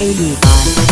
85.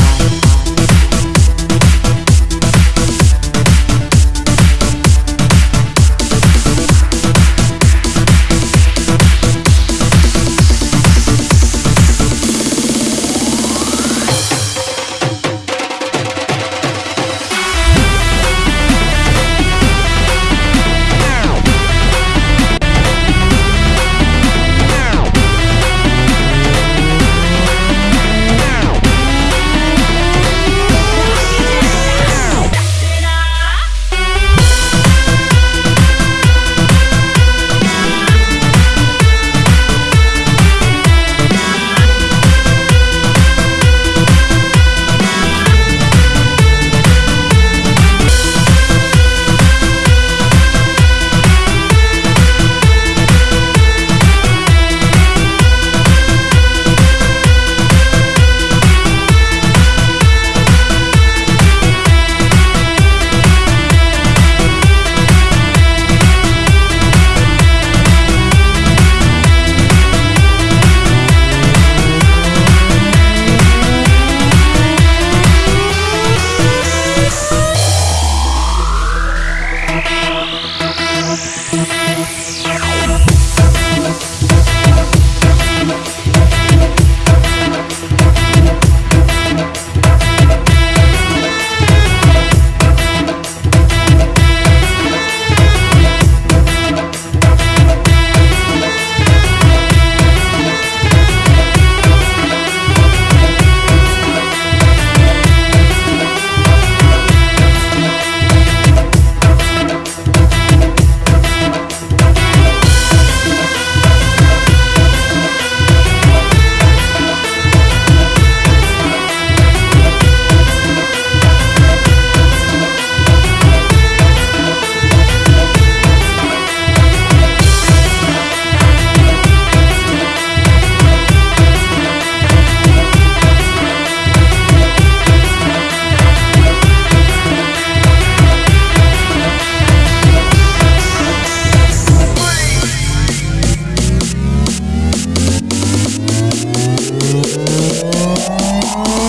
Oh.